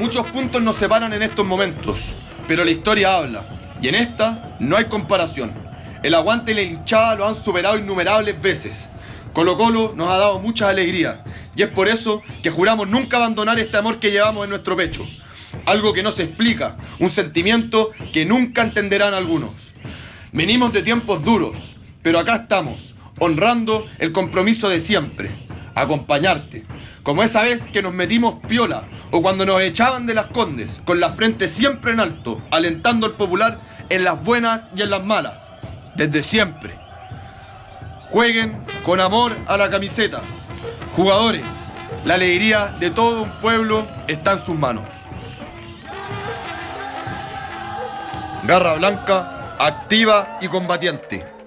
Muchos puntos nos separan en estos momentos, pero la historia habla, y en esta no hay comparación. El aguante y la hinchada lo han superado innumerables veces. Colo Colo nos ha dado muchas alegrías, y es por eso que juramos nunca abandonar este amor que llevamos en nuestro pecho. Algo que no se explica, un sentimiento que nunca entenderán algunos. Venimos de tiempos duros, pero acá estamos, honrando el compromiso de siempre, acompañarte. Como esa vez que nos metimos piola o cuando nos echaban de las condes, con la frente siempre en alto, alentando al popular en las buenas y en las malas, desde siempre. Jueguen con amor a la camiseta. Jugadores, la alegría de todo un pueblo está en sus manos. Garra Blanca, activa y combatiente.